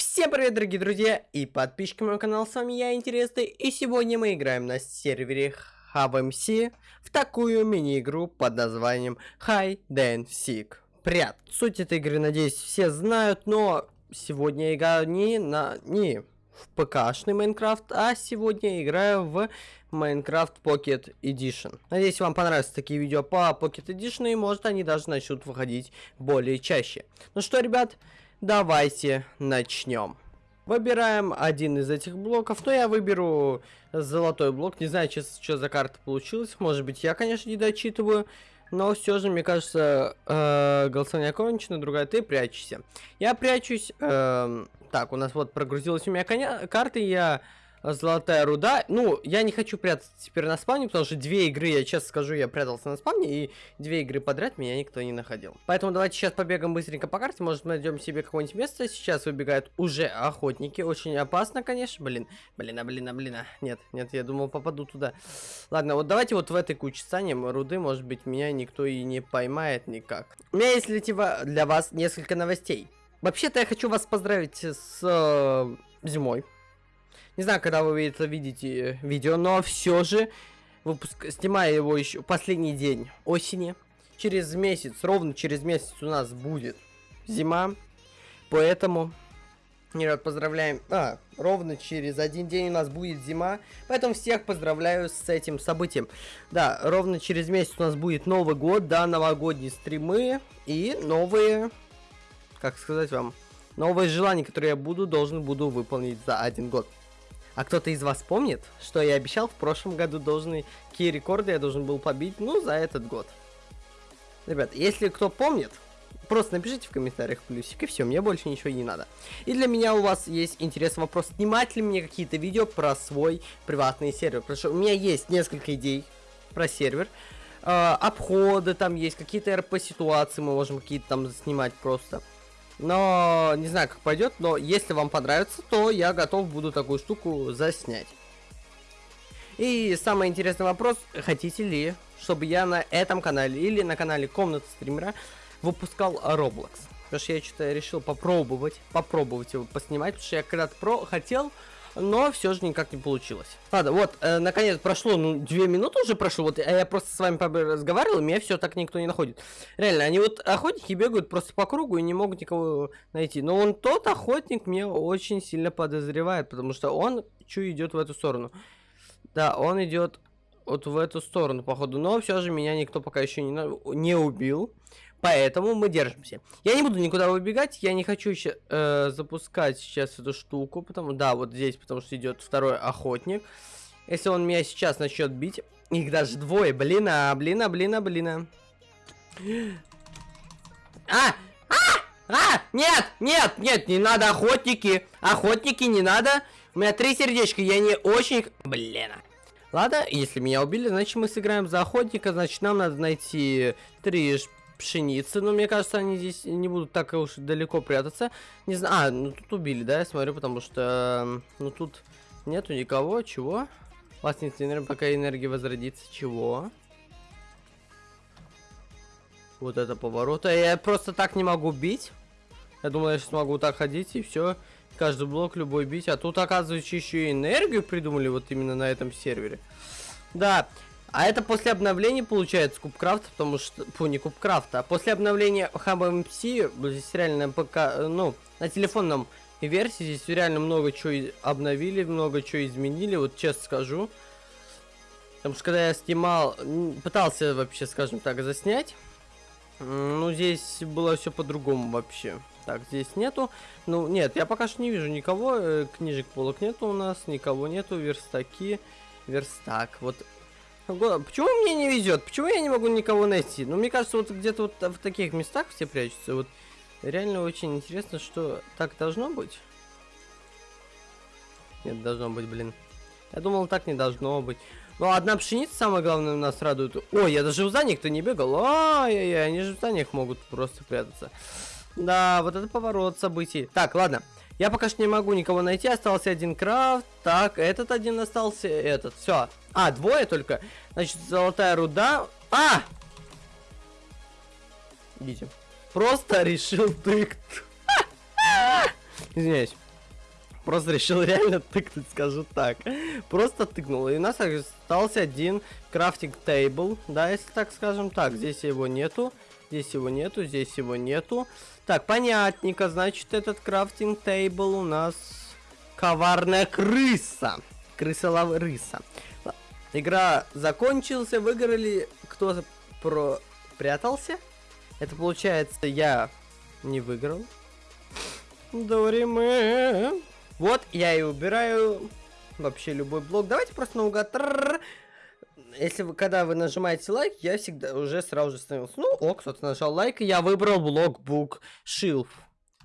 Всем привет, дорогие друзья и подписчики моего канала, с вами я, Интересный, и сегодня мы играем на сервере HubMC в такую мини-игру под названием Hide and Seek. Прят. Суть этой игры, надеюсь, все знают, но сегодня играю не на... не в ПКшный Майнкрафт, а сегодня играю в Minecraft Pocket Edition. Надеюсь, вам понравятся такие видео по Pocket Edition, и может они даже начнут выходить более чаще. Ну что, ребят, давайте начнем. Выбираем один из этих блоков. Но я выберу золотой блок. Не знаю, что, что за карта получилась. Может быть, я, конечно, не дочитываю. Но все же, мне кажется, э, голосование окончено. Другая, ты прячешься. Я прячусь. Э, так, у нас вот прогрузилась у меня коня карта. Я Золотая руда. Ну, я не хочу прятаться теперь на спавне, потому что две игры, я честно скажу, я прятался на спавне, и две игры подряд меня никто не находил. Поэтому давайте сейчас побегаем быстренько по карте, может найдем себе какое-нибудь место. Сейчас выбегают уже охотники, очень опасно, конечно. Блин, блин, а блин, а блин, а. Нет, нет, я думал попаду туда. Ладно, вот давайте вот в этой куче станем руды, может быть меня никто и не поймает никак. У меня есть для вас несколько новостей. Вообще-то я хочу вас поздравить с э, зимой. Не знаю, когда вы это видите видео, но все же выпуск, снимаю его еще последний день осени. Через месяц, ровно через месяц у нас будет зима. Поэтому, ребят, поздравляем. А, ровно через один день у нас будет зима. Поэтому всех поздравляю с этим событием. Да, ровно через месяц у нас будет Новый год, да, новогодние стримы и новые, как сказать вам, новые желания, которые я буду, должен буду выполнить за один год. А кто-то из вас помнит, что я обещал в прошлом году должны, какие рекорды я должен был побить, ну, за этот год? Ребят, если кто помнит, просто напишите в комментариях плюсик, и все, мне больше ничего не надо. И для меня у вас есть интересный вопрос, снимать ли мне какие-то видео про свой приватный сервер, потому что у меня есть несколько идей про сервер, э, обходы там есть, какие-то РП-ситуации мы можем какие-то там снимать просто. Но не знаю, как пойдет, но если вам понравится, то я готов буду такую штуку заснять. И самый интересный вопрос, хотите ли, чтобы я на этом канале или на канале Комната Стримера выпускал Roblox? Потому что я что-то решил попробовать, попробовать его поснимать, потому что я когда-то хотел, но все же никак не получилось. Ладно, вот, э, наконец прошло, ну, две минуты уже прошло, вот, а я просто с вами разговаривал, меня все так никто не находит. Реально, они вот охотники бегают просто по кругу и не могут никого найти. Но он тот охотник мне очень сильно подозревает, потому что он чу идет в эту сторону. Да, он идет вот в эту сторону, походу, но все же меня никто пока еще не, не убил. Поэтому мы держимся. Я не буду никуда выбегать, я не хочу еще э, запускать сейчас эту штуку, потому да, вот здесь, потому что идет второй охотник. Если он меня сейчас начнет бить, их даже двое, блин, а, блин, а, блин, а, блин, а. А! А! А! Нет! Нет! Нет! Не надо охотники! Охотники не надо! У меня три сердечка, я не очень... Блин. Ладно, если меня убили, значит мы сыграем за охотника, значит нам надо найти три пшеницы, но мне кажется, они здесь не будут так уж далеко прятаться. Не знаю, а, ну тут убили, да, я смотрю, потому что, ну тут нету никого, чего? Властница энергии, пока энергия возродится, чего? Вот это поворот, а я просто так не могу бить. Я думал, я сейчас могу так ходить и все, каждый блок любой бить, а тут, оказывается, еще и энергию придумали вот именно на этом сервере. Да, а это после обновления получается Кубкрафта, потому что... Фу, не Кубкрафта, а после обновления HubMC, здесь реально ПК, ну, на телефонном версии здесь реально много чего обновили, много чего изменили, вот честно скажу. Потому что когда я снимал, пытался вообще, скажем так, заснять, ну, здесь было все по-другому вообще. Так, здесь нету. Ну, нет, я пока что не вижу никого. Э, книжек полок нету у нас, никого нету. Верстаки. Верстак. Вот Почему мне не везет? Почему я не могу никого найти? Ну, мне кажется, вот где-то вот в таких местах все прячутся. Вот реально очень интересно, что так должно быть. Нет, должно быть, блин. Я думал, так не должно быть. Ну, одна пшеница, самое главное, нас радует. Ой, я даже в зданиях-то не бегал. Ай-яй-яй, они же в зданиях могут просто прятаться. Да, вот это поворот событий. Так, ладно. Я пока что не могу никого найти, остался один крафт. Так, этот один остался, этот. Все. А, двое только. Значит, золотая руда. А! Идите. Просто решил тыкт. Извиняюсь. просто решил реально тыкнуть, скажу так. Просто тыкнул. И у нас остался один крафтинг тейбл, да, если так скажем. Так, здесь его нету. Здесь его нету, здесь его нету. Так, понятненько. Значит, этот крафтинг тейбл у нас коварная крыса. Крыса-рыса. Игра закончился, выиграли. Кто про прятался? Это получается, я не выиграл. Дориме. Вот, я и убираю вообще любой блок. Давайте просто наугад. Если вы, когда вы нажимаете лайк, я всегда уже сразу же становился. Ну, о, кто-то нажал лайк, и я выбрал блок бук шилф.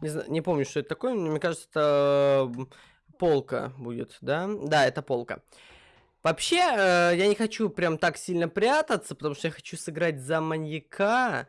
Не, не помню, что это такое, но мне кажется, это полка будет, да? Да, это полка. Вообще, э, я не хочу прям так сильно прятаться, потому что я хочу сыграть за маньяка.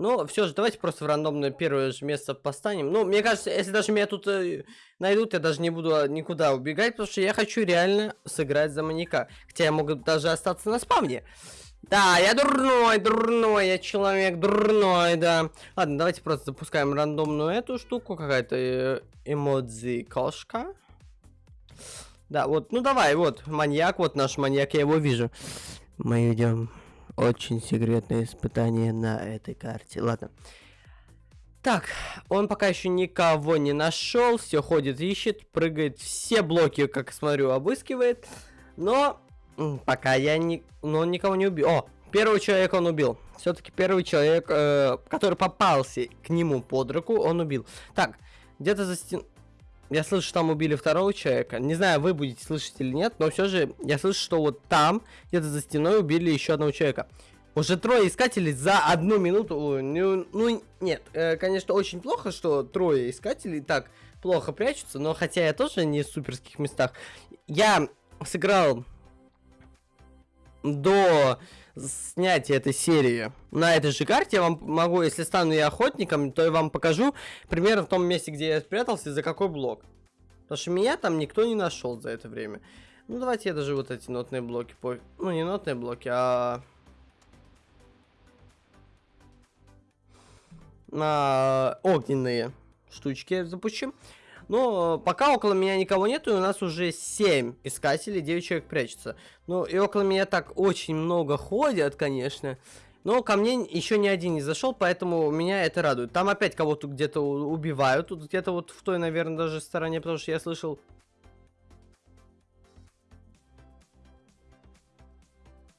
Но все же, давайте просто в рандомное первое же место постанем. Ну, мне кажется, если даже меня тут э, найдут, я даже не буду а, никуда убегать, потому что я хочу реально сыграть за маньяка. Хотя я могу даже остаться на спавне. Да, я дурной, дурной, я человек дурной, да. Ладно, давайте просто запускаем рандомную эту штуку. Какая-то э, эмодзи кошка. Да, вот, ну давай, вот, маньяк, вот наш маньяк, я его вижу. Мы идем очень секретное испытание на этой карте. Ладно. Так, он пока еще никого не нашел, все ходит, ищет, прыгает, все блоки, как смотрю, обыскивает. Но пока я не... Но он никого не убил. О, первого человека он убил. Все-таки первый человек, э, который попался к нему под руку, он убил. Так, где-то за стен... Я слышу, что там убили второго человека. Не знаю, вы будете слышать или нет, но все же я слышу, что вот там, где-то за стеной, убили еще одного человека. Уже трое искателей за одну минуту. Ну, ну нет, э, конечно, очень плохо, что трое искателей так плохо прячутся, но хотя я тоже не в суперских местах. Я сыграл до снятия этой серии на этой же карте. Я вам могу, если стану я охотником, то я вам покажу примерно в том месте, где я спрятался, за какой блок. Потому что меня там никто не нашел за это время. Ну, давайте я даже вот эти нотные блоки... По... Ну, не нотные блоки, а... а... Огненные штучки запущу. Но пока около меня никого нету, и у нас уже 7 искателей, 9 человек прячется. Ну, и около меня так очень много ходят, конечно. Но ко мне еще ни один не зашел, поэтому меня это радует. Там опять кого-то где-то убивают. Тут где-то вот в той, наверное, даже стороне, потому что я слышал...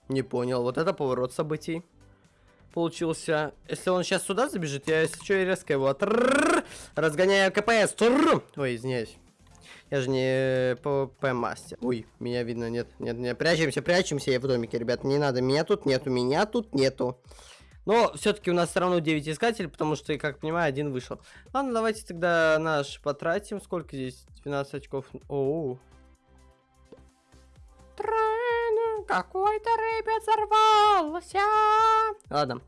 Не понял. Вот это поворот событий получился. Если он сейчас сюда забежит, я, если что, резко его разгоняю КПС. Ой, извиняюсь. Я же не ПВП мастер. Ой, меня видно, нет, нет, нет. Прячемся, прячемся, я в домике, ребят. Не надо, меня тут нету, меня тут нету. Но все-таки у нас все равно 9 искателей, потому что, как понимаю, один вышел. Ладно, давайте тогда наш потратим. Сколько здесь? 12 очков. Оу. Какой-то рыбец взорвался. Ладно,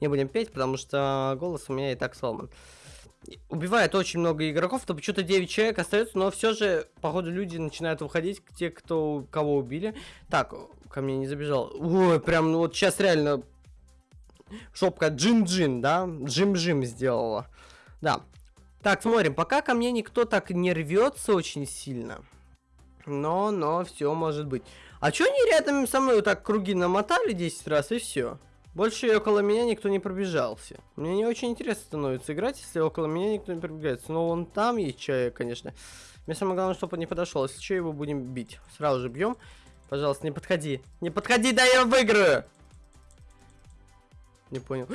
не будем петь, потому что голос у меня и так сломан. Убивает очень много игроков, то почему-то 9 человек остается, но все же, походу, люди начинают выходить, те, кто кого убили. Так, ко мне не забежал. Ой, прям, ну вот сейчас реально шопка джин-джин, да? Джим-джим сделала. Да. Так, смотрим, пока ко мне никто так не рвется очень сильно. Но, но, все может быть. А чё они рядом со мной вот так круги намотали 10 раз и все? Больше около меня никто не пробежался. Мне не очень интересно становится играть, если около меня никто не пробегается. Но вон там есть человек, конечно. Мне самое главное, чтобы он не подошел. Если что, его будем бить. Сразу же бьем. Пожалуйста, не подходи. Не подходи, да я выиграю! Не понял.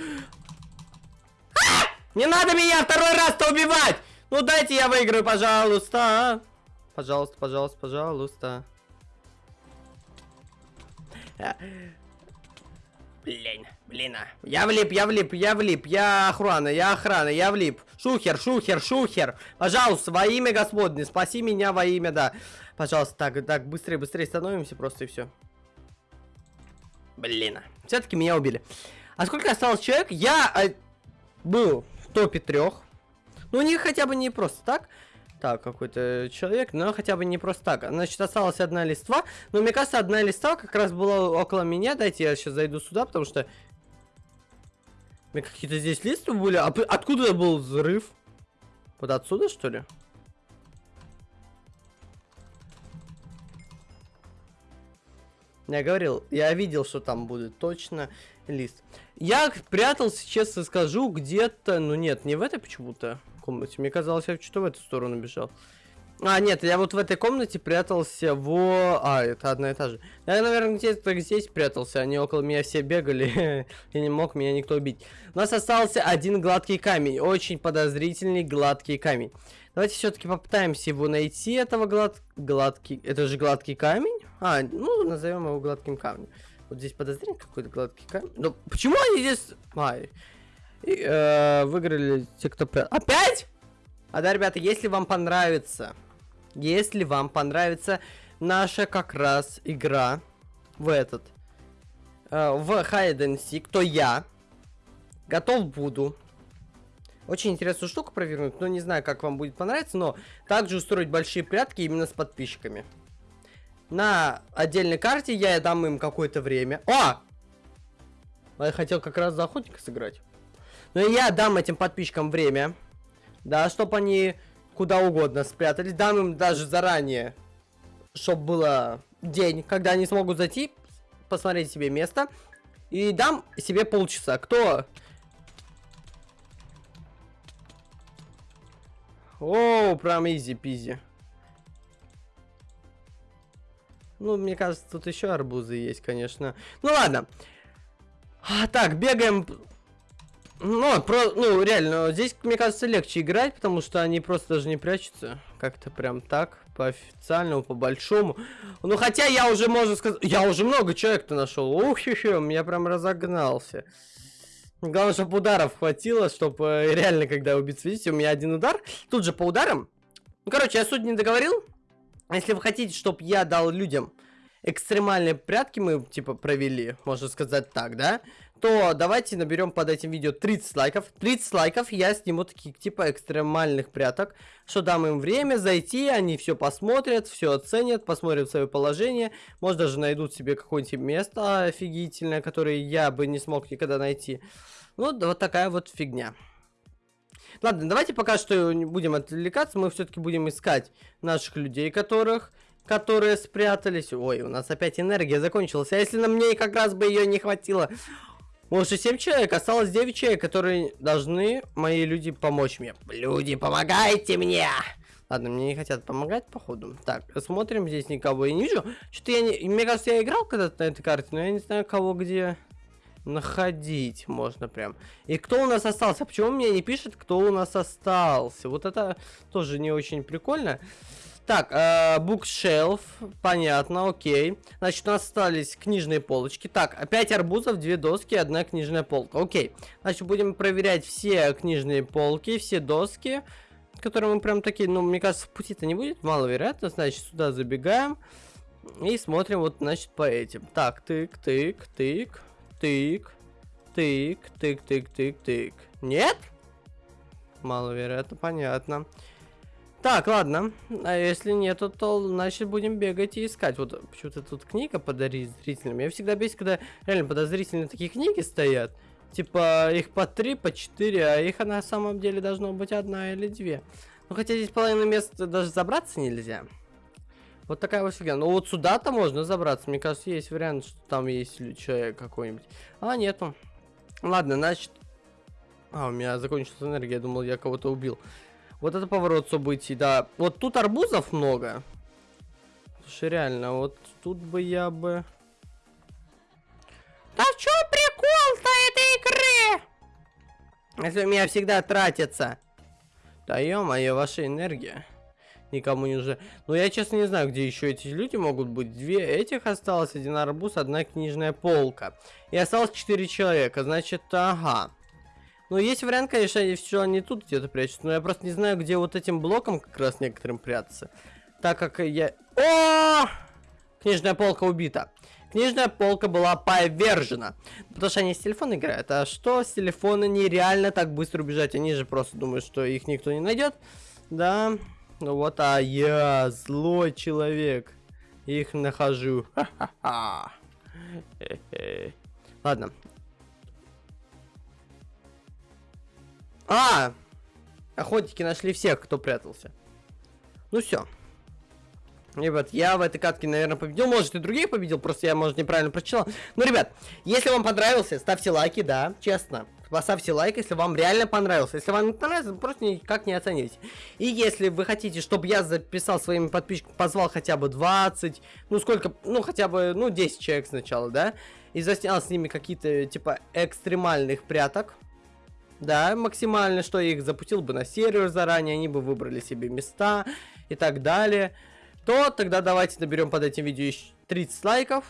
А! Не надо меня второй раз-то убивать! Ну дайте я выиграю, пожалуйста. Пожалуйста, пожалуйста, пожалуйста. Блин, блин, а. Я влип, я влип, я влип, я охрана, я охрана, я влип. Шухер, шухер, шухер. Пожалуйста, во имя Господне, спаси меня во имя, да. Пожалуйста, так, так, быстрее, быстрее становимся просто и все. Блин, а. все-таки меня убили. А сколько осталось человек? Я э, был в топе трех. Ну, у них хотя бы не просто так так, какой-то человек, но хотя бы не просто так. Значит, осталась одна листва, но мне кажется, одна листва как раз была около меня, дайте я сейчас зайду сюда, потому что... Какие-то здесь листвы были, а откуда был взрыв? Вот отсюда, что ли? Я говорил, я видел, что там будет точно лист. Я прятался, честно скажу, где-то... Ну нет, не в это почему-то комнате. Мне казалось, я что-то в эту сторону бежал. А, нет, я вот в этой комнате прятался в... А, это одна и та же. Я, наверное, где-то здесь прятался. Они около меня все бегали. и не мог меня никто убить. У нас остался один гладкий камень. Очень подозрительный гладкий камень. Давайте все-таки попытаемся его найти, этого глад... гладкий... Это же гладкий камень? А, ну, назовем его гладким камнем. Вот здесь подозрение какой-то гладкий камень. Но почему они здесь... А, и, э, выиграли те, кто... Опять? А да, ребята, если вам понравится... Если вам понравится наша как раз игра в этот... Э, в Hide and Seek, то я готов буду очень интересную штуку провернуть, но не знаю, как вам будет понравиться, но также устроить большие прятки именно с подписчиками. На отдельной карте я дам им какое-то время. О! Я хотел как раз за охотника сыграть. Но я дам этим подписчикам время. Да, чтобы они куда угодно спрятались. Дам им даже заранее, чтобы было день, когда они смогут зайти, посмотреть себе место. И дам себе полчаса. Кто О, прям изи-пизи. Ну, мне кажется, тут еще арбузы есть, конечно. Ну, ладно. А, так, бегаем. Ну, про, ну, реально, здесь, мне кажется, легче играть, потому что они просто даже не прячутся. Как-то прям так, по официальному, по большому. Ну, хотя я уже, можно сказать, я уже много человек-то нашел. Ух, хе я прям разогнался. Главное, чтобы ударов хватило, чтобы э, реально, когда убить, видите, у меня один удар. Тут же по ударам. Ну, короче, я суть не договорил. Если вы хотите, чтобы я дал людям экстремальные прятки, мы, типа, провели, можно сказать так, да? То давайте наберем под этим видео 30 лайков. 30 лайков я сниму таких, типа, экстремальных пряток. Что дам им время зайти, они все посмотрят, все оценят, посмотрят свое положение. Может, даже найдут себе какое-нибудь место офигительное, которое я бы не смог никогда найти. Ну, вот такая вот фигня. Ладно, давайте пока что не будем отвлекаться, мы все-таки будем искать наших людей, которых, которые спрятались. Ой, у нас опять энергия закончилась, а если на мне как раз бы ее не хватило? Может, 7 человек, осталось 9 человек, которые должны, мои люди, помочь мне. Люди, помогайте мне! Ладно, мне не хотят помогать, походу. Так, смотрим, здесь никого я не вижу. Что-то я не... Мне кажется, я играл когда-то на этой карте, но я не знаю, кого где находить можно прям. И кто у нас остался? Почему мне не пишет, кто у нас остался? Вот это тоже не очень прикольно. Так, э, букшелф, понятно, окей. Значит, у нас остались книжные полочки. Так, опять арбузов, две доски, одна книжная полка. Окей. Значит, будем проверять все книжные полки, все доски, которые мы прям такие, ну, мне кажется, в пути-то не будет, маловероятно. Значит, сюда забегаем и смотрим вот, значит, по этим. Так, тык, тык, тык тык, тык, тык, тык, тык, тык. Нет? Маловероятно, понятно. Так, ладно. А если нету, то значит будем бегать и искать. Вот почему-то тут книга подозрительным. Я всегда бесит, когда реально подозрительные такие книги стоят. Типа их по три, по четыре, а их на самом деле должно быть одна или две. Ну хотя здесь половина места даже забраться нельзя. Вот такая вот фигня. Ну вот сюда-то можно забраться. Мне кажется, есть вариант, что там есть человек какой-нибудь. А, нету. Ладно, значит... А, у меня закончилась энергия. Я думал, я кого-то убил. Вот это поворот событий, да. Вот тут арбузов много. Слушай, реально, вот тут бы я бы... Да чё прикол-то этой игры? Если у меня всегда тратится. Да ё-моё, ваша энергия никому не уже. Но я честно не знаю, где еще эти люди могут быть. Две этих осталось, один арбуз, одна книжная полка. И осталось четыре человека, значит, ага. Ну, есть вариант, конечно, что они тут где-то прячутся, но я просто не знаю, где вот этим блоком как раз некоторым прятаться. Так как я... О! Книжная полка убита. Книжная полка была повержена. Потому что они с телефона играют. А что с телефона нереально так быстро убежать? Они же просто думают, что их никто не найдет. Да, ну вот, а я злой человек. Их нахожу. Ладно. А! Охотники нашли всех, кто прятался. Ну все. Ребят, я в этой катке, наверное, победил. Может, и других победил, просто я, может, неправильно прочитал. Ну, ребят, если вам понравился, ставьте лайки, да, честно. Поставьте лайк, если вам реально понравился. Если вам не понравился, просто никак не оцените. И если вы хотите, чтобы я записал своими подписчиками, позвал хотя бы 20, ну, сколько, ну, хотя бы, ну, 10 человек сначала, да, и заснял с ними какие-то, типа, экстремальных пряток, да, максимально, что я их запустил бы на сервер заранее, они бы выбрали себе места и так далее то тогда давайте наберем под этим видео 30 лайков.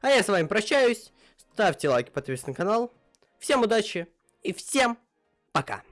А я с вами прощаюсь. Ставьте лайки, подписывайтесь на канал. Всем удачи и всем пока.